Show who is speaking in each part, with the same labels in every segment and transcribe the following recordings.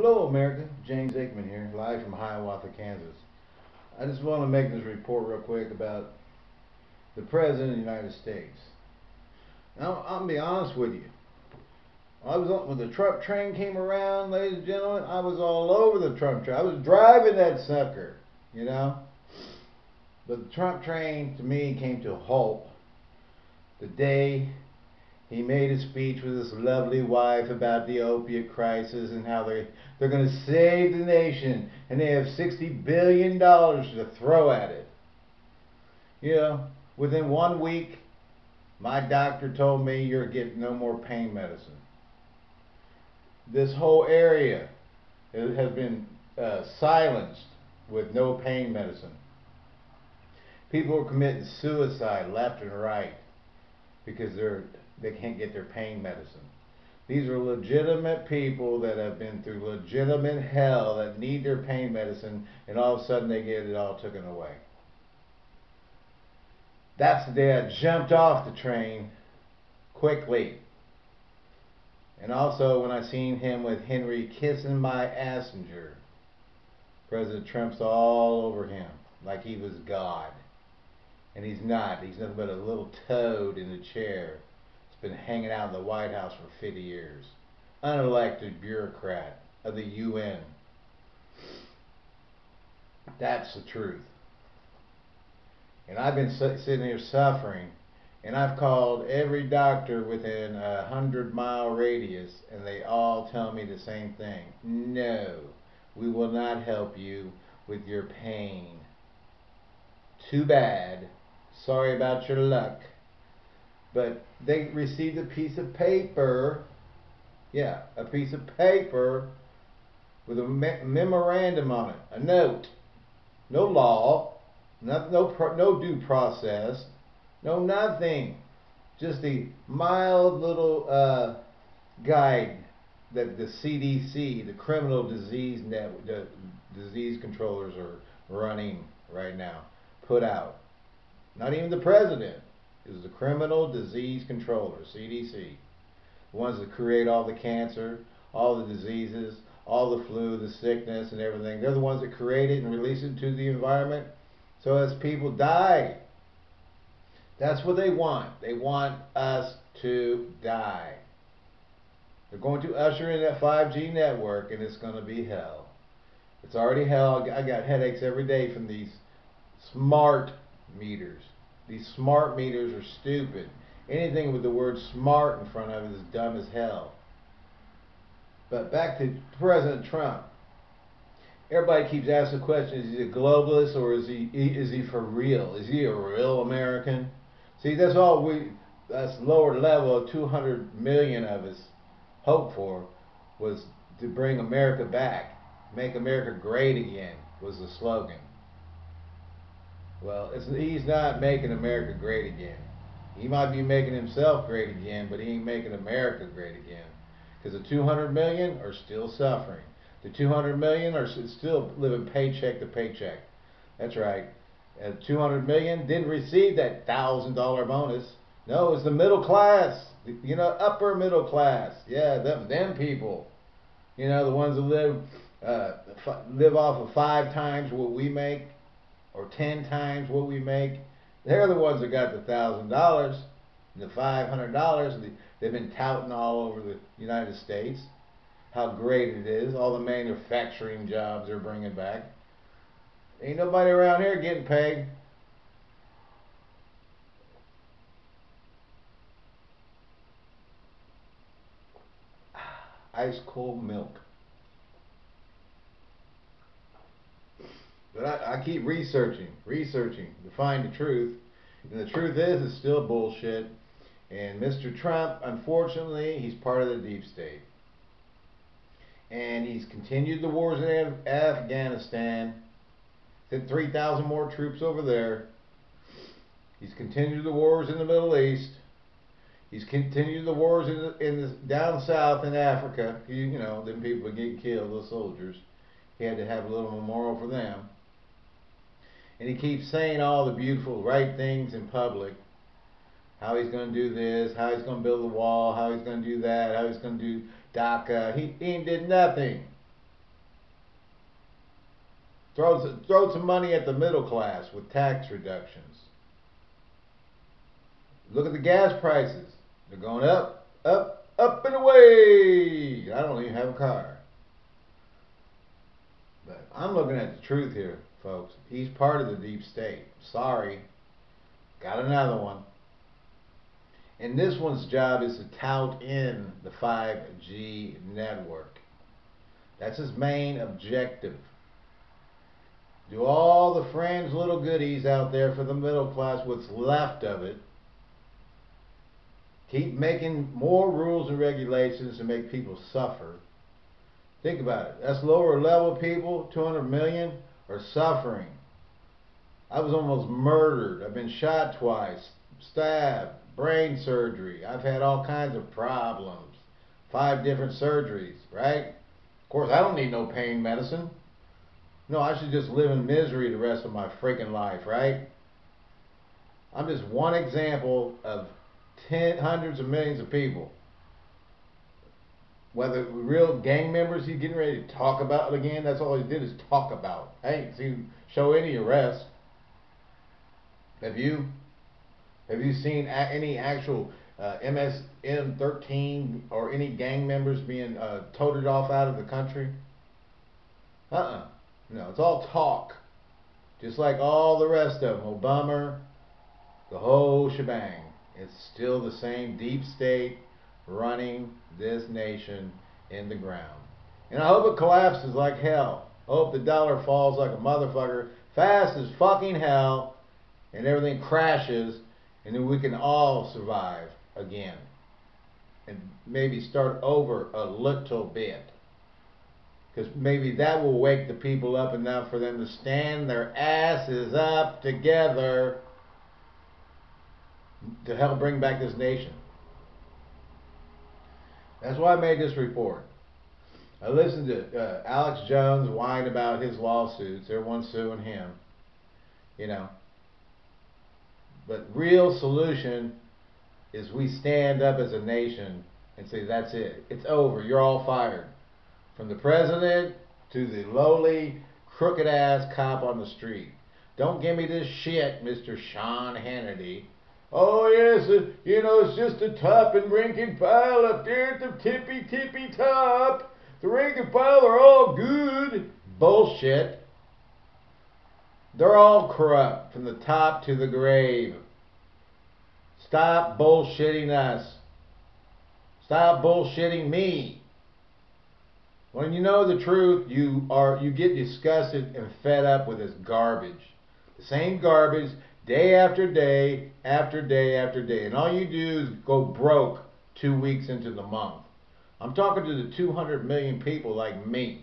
Speaker 1: Hello, America. James Aikman here, live from Hiawatha, Kansas. I just want to make this report real quick about the President of the United States. Now, to be honest with you. I was on, when the Trump train came around, ladies and gentlemen, I was all over the Trump train. I was driving that sucker, you know. But the Trump train, to me, came to a halt the day he made a speech with his lovely wife about the opiate crisis and how they're, they're going to save the nation and they have 60 billion dollars to throw at it. You know, within one week my doctor told me you're getting no more pain medicine. This whole area has been uh, silenced with no pain medicine. People are committing suicide left and right because they're they can't get their pain medicine. These are legitimate people that have been through legitimate hell that need their pain medicine, and all of a sudden they get it all taken away. That's the day I jumped off the train quickly. And also when I seen him with Henry kissing my assenger, President Trump's all over him like he was God. And he's not. He's nothing but a little toad in a chair been hanging out in the White House for 50 years. Unelected bureaucrat of the UN. That's the truth. And I've been sitting here suffering, and I've called every doctor within a hundred mile radius, and they all tell me the same thing. No, we will not help you with your pain. Too bad. Sorry about your luck but they received a piece of paper, yeah, a piece of paper with a me memorandum on it, a note, no law, no, no, no due process, no nothing, just a mild little uh, guide that the CDC, the criminal disease net, the disease controllers are running right now, put out. Not even the president is the Criminal Disease Controller, CDC. The ones that create all the cancer, all the diseases, all the flu, the sickness, and everything. They're the ones that create it and release it to the environment. So as people die, that's what they want. They want us to die. They're going to usher in that 5G network, and it's going to be hell. It's already hell. I got headaches every day from these smart meters. These smart meters are stupid. Anything with the word smart in front of it is dumb as hell. But back to President Trump. Everybody keeps asking the question, is he a globalist or is he is he for real? Is he a real American? See, that's all we that's lower level of 200 million of us hoped for was to bring America back. Make America great again was the slogan. Well, he's not making America great again. He might be making himself great again, but he ain't making America great again. Because the 200 million are still suffering. The 200 million are still living paycheck to paycheck. That's right. And 200 million didn't receive that thousand dollar bonus. No, it's the middle class. You know, upper middle class. Yeah, them them people. You know, the ones that live uh, live off of five times what we make or ten times what we make. They're the ones that got the thousand dollars, the five hundred dollars. They've been touting all over the United States how great it is, all the manufacturing jobs they're bringing back. Ain't nobody around here getting paid. Ice cold milk. But I, I keep researching, researching to find the truth. And the truth is, it's still bullshit. And Mr. Trump, unfortunately, he's part of the deep state. And he's continued the wars in Af Afghanistan, sent 3,000 more troops over there. He's continued the wars in the Middle East. He's continued the wars in the, in the down south in Africa. You, you know, them people get killed, those soldiers. He had to have a little memorial for them and he keeps saying all the beautiful right things in public. How he's going to do this, how he's going to build the wall, how he's going to do that, how he's going to do DACA. He, he did nothing. Throw, throw some money at the middle class with tax reductions. Look at the gas prices. They're going up, up, up and away. I don't even have a car. But I'm looking at the truth here, folks. He's part of the deep state. Sorry. Got another one. And this one's job is to tout in the 5G network. That's his main objective. Do all the friends little goodies out there for the middle class, what's left of it, keep making more rules and regulations to make people suffer. Think about it. That's lower level people, 200 million, are suffering. I was almost murdered. I've been shot twice, stabbed, brain surgery. I've had all kinds of problems. Five different surgeries, right? Of course, I don't need no pain medicine. No, I should just live in misery the rest of my freaking life, right? I'm just one example of ten, hundreds of millions of people. Whether real gang members he's getting ready to talk about again, that's all he did is talk about. I ain't seen show any arrest. Have you? Have you seen any actual uh, MSM13 or any gang members being uh, toted off out of the country? Uh-uh. No, it's all talk. Just like all the rest of them. Obama, the whole shebang. It's still the same deep state running this nation in the ground. And I hope it collapses like hell. I hope the dollar falls like a motherfucker fast as fucking hell and everything crashes and then we can all survive again and maybe start over a little bit because maybe that will wake the people up enough for them to stand their asses up together to help bring back this nation. That's why I made this report. I listened to uh, Alex Jones whine about his lawsuits. Everyone's suing him. You know, but real solution is we stand up as a nation and say, that's it. It's over. You're all fired. From the president to the lowly, crooked ass cop on the street. Don't give me this shit, Mr. Sean Hannity. Oh, yes, uh, you know, it's just a top and rank and file up there at the tippy tippy top. The rank and file are all good. Bullshit. They're all corrupt from the top to the grave. Stop bullshitting us. Stop bullshitting me. When you know the truth, you are you get disgusted and fed up with this garbage. The same garbage day after day after day after day. And all you do is go broke two weeks into the month. I'm talking to the 200 million people like me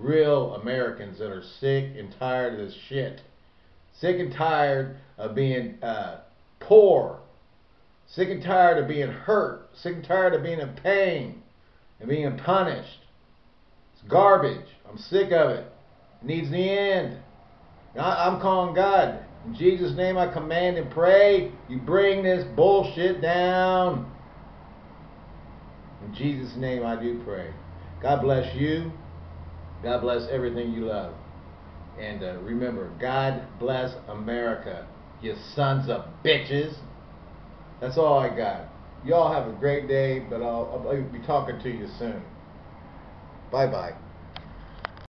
Speaker 1: real Americans that are sick and tired of this shit. Sick and tired of being uh, poor. Sick and tired of being hurt. Sick and tired of being in pain and being punished. It's garbage. I'm sick of it. It needs the end. I, I'm calling God. In Jesus' name I command and pray, you bring this bullshit down. In Jesus' name I do pray. God bless you. God bless everything you love. And uh, remember, God bless America, you sons of bitches. That's all I got. Y'all have a great day, but I'll, I'll be talking to you soon. Bye bye.